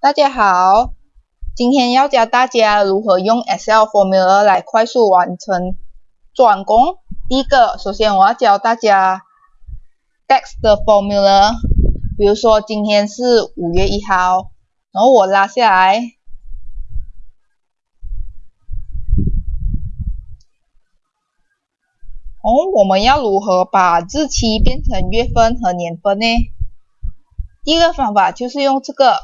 大家好，今天要教大家如何用 Excel formula 来快速完成转工。第一个，首先我要教大家 tax 的 formula，比如说今天是五月一号，然后我拉下来，哦，我们要如何把日期变成月份和年份呢？第一个方法就是用这个。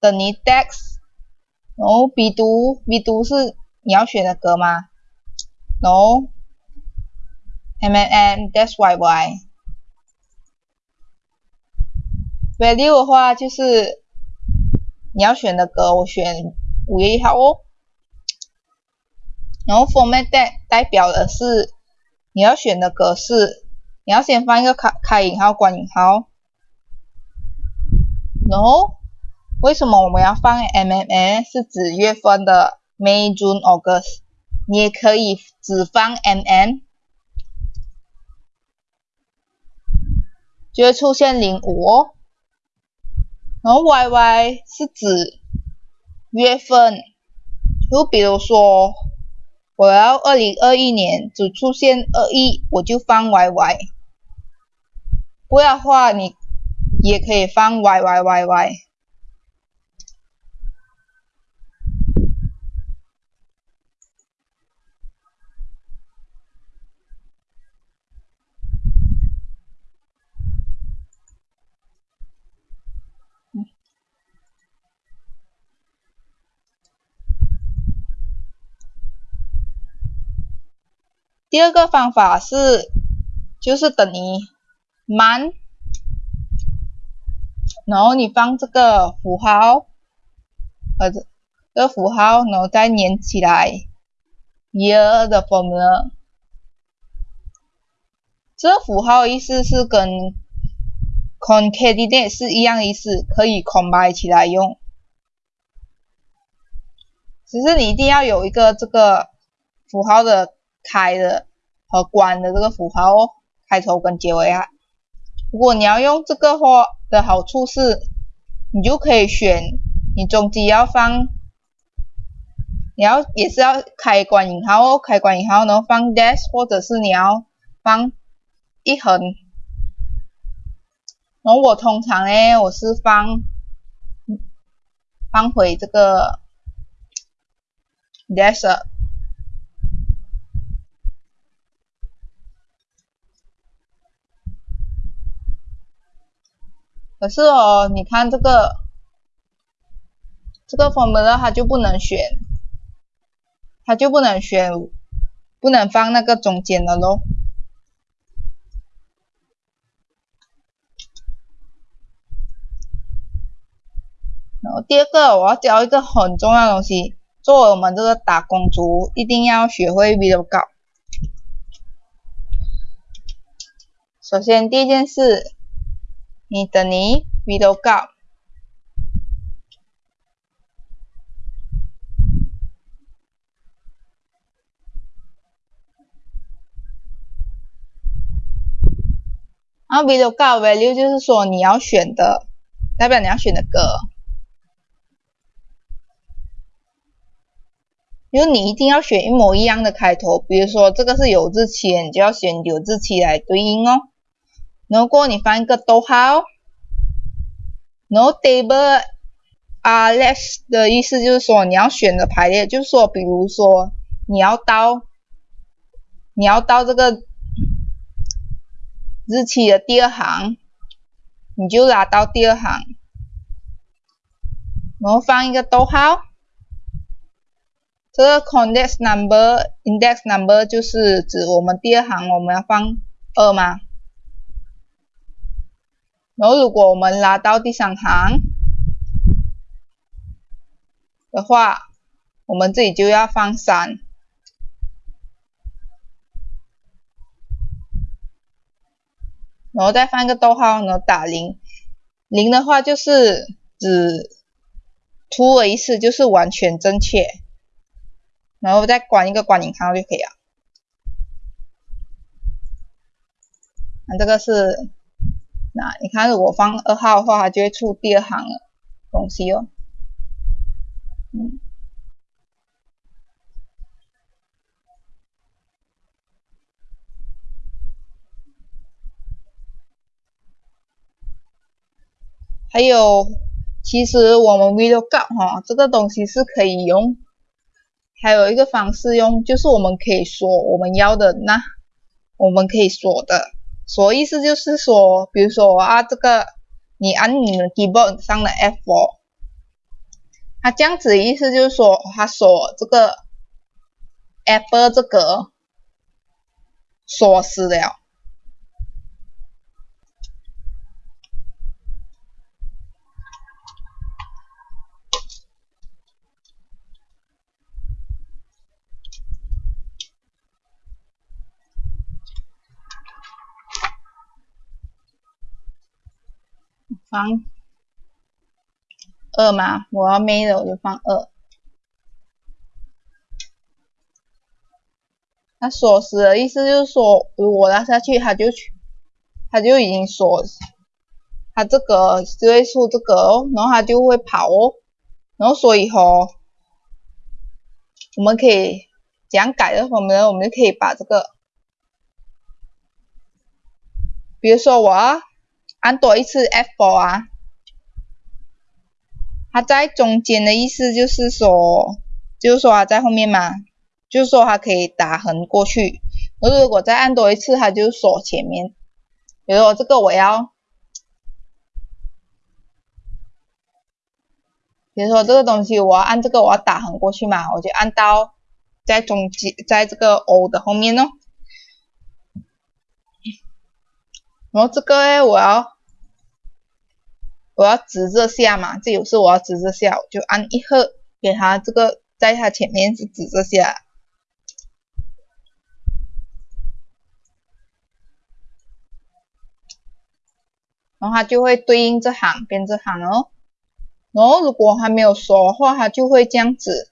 等于 dex，然后 b 读 b 读是你要选的格吗？然后 m n n dash y y value 的话就是你要选的格，我选五月一号哦。然后 format 代代表的是你要选的格式，你要先放一个开开引号关引号，然后。为什么我们要放 M M M？是指月份的 May、June、August。你也可以只放 M M，就会出现零五哦。然后 Y Y 是指月份，就比如说我要二零二一年只出现二一，我就放 Y Y。不要的话，你也可以放 Y Y Y Y 第二个方法是，就是等于 month，然后你放这个符号，呃，这个符号，然后再连起来 year 的 formula。这符号意思是跟 concatenate 是一样意思，可以 combine 起来用。只是你一定要有一个这个符号的。开的和关的这个符号哦，开头跟结尾啊。如果你要用这个话的好处是，你就可以选你中间要放，你要也是要开关引号哦，开关引号然后放 dash，或者是你要放一横。然后我通常呢，我是放放回这个 dash。可是哦，你看这个这个 formula 它就不能选，它就不能选，不能放那个中间的咯。然后第二个，我要教一个很重要的东西，作为我们这个打工族，一定要学会 vlog。首先第一件事。你等于 VLOOKUP，然后 VLOOKUP value 就是说你要选的，代表你要选的歌，因为你一定要选一模一样的开头，比如说这个是有字期，你就要选有字期来对应哦。如果你放一个逗号，no table are less 的意思就是说你要选的排列，就是说，比如说你要到你要到这个日期的第二行，你就拉到第二行，然后放一个逗号。这个 context number index number 就是指我们第二行我们要放二吗？然后，如果我们拉到第三行的话，我们这里就要放三，然后再放一个逗号，然后打零。零的话就是指 true 的意思，就是完全正确。然后再关一个关引号就可以了。那这个是。那你看，如果放二号的话，它就会出第二行了。东西哦。嗯。还有，其实我们 VLOOKUP 哈，这个东西是可以用，还有一个方式用，就是我们可以锁我们要的那，我们可以锁的，锁意思就是说，比如说啊，这个你按你的 keyboard 上的 F4，它这样子意思就是说，它锁这个 Apple 这个锁死了。放二嘛，我要没的我就放二。那锁死的意思就是说，我拉下去，它就去，它就已经锁，它这个就会出这个哦，然后它就会跑哦，然后所以吼，我们可以这样改的话呢，我们就可以把这个，比如说我啊。按多一次 F4 啊，它在中间的意思就是说，就是说它在后面嘛，就是说它可以打横过去。而如果再按多一次，它就锁前面。比如说这个我要，比如说这个东西我要按这个我要打横过去嘛，我就按到在中间，在这个 O 的后面哦。然后这个诶，我要我要指着下嘛，这有时我要指着下，我就按一赫，给它这个在它前面是指着下，然后它就会对应这行变这行哦。然后如果还没有说的话，它就会这样子，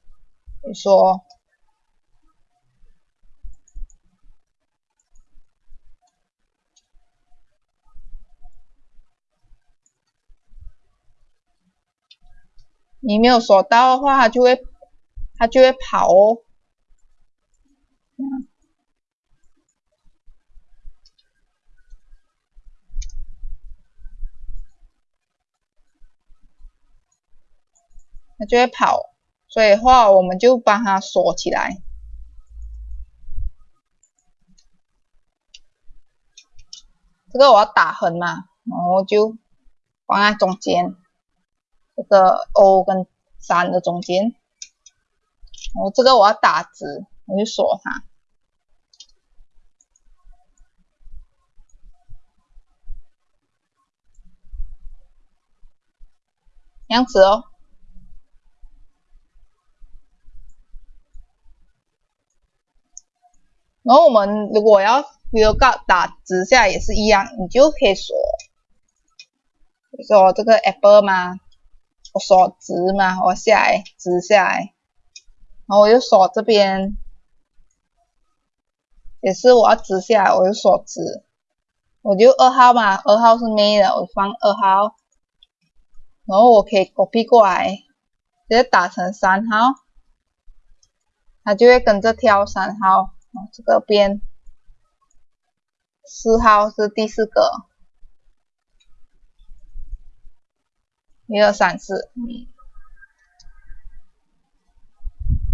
比如说。你没有锁到的话，它就会它就会跑哦，它就会跑，所以话我们就把它锁起来。这个我要打横嘛，然后就放在中间。这个 O 跟三的中间，我这个我要打直，我就锁它，这样子哦。然后我们如果要比如告打直下也是一样，你就可以锁，比如说这个 Apple 嘛。我锁直嘛，我下来直下来，然后我又锁这边，也是我要直下来，我就锁直，我就二号嘛，二号是没的，我放二号，然后我可以 copy 过来，直接打成三号，它就会跟着跳三号，这个边四号是第四个。一二三四，嗯，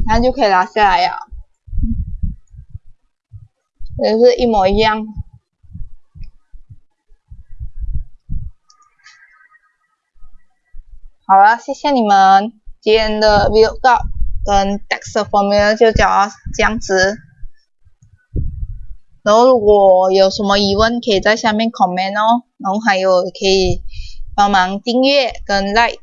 然后就可以拿下来呀，也是一模一样。好了，谢谢你们，今天的 vlog 跟 DEX Formula 就讲到这样子。然后如果有什么疑问，可以在下面 comment 哦，然后还有可以。帮忙订阅跟 like。